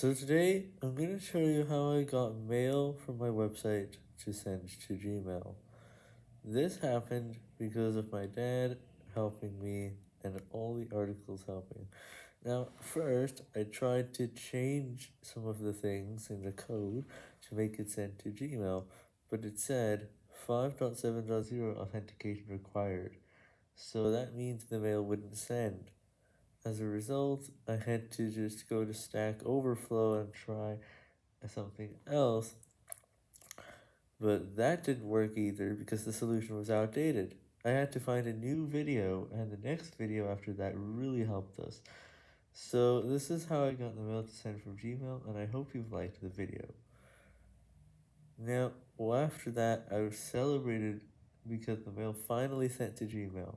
So today, I'm going to show you how I got mail from my website to send to Gmail. This happened because of my dad helping me and all the articles helping. Now, first, I tried to change some of the things in the code to make it send to Gmail, but it said 5.7.0 authentication required, so that means the mail wouldn't send. As a result, I had to just go to Stack Overflow and try something else, but that didn't work either because the solution was outdated. I had to find a new video, and the next video after that really helped us. So this is how I got the mail to send from Gmail, and I hope you've liked the video. Now, well, after that, I was celebrated because the mail finally sent to Gmail.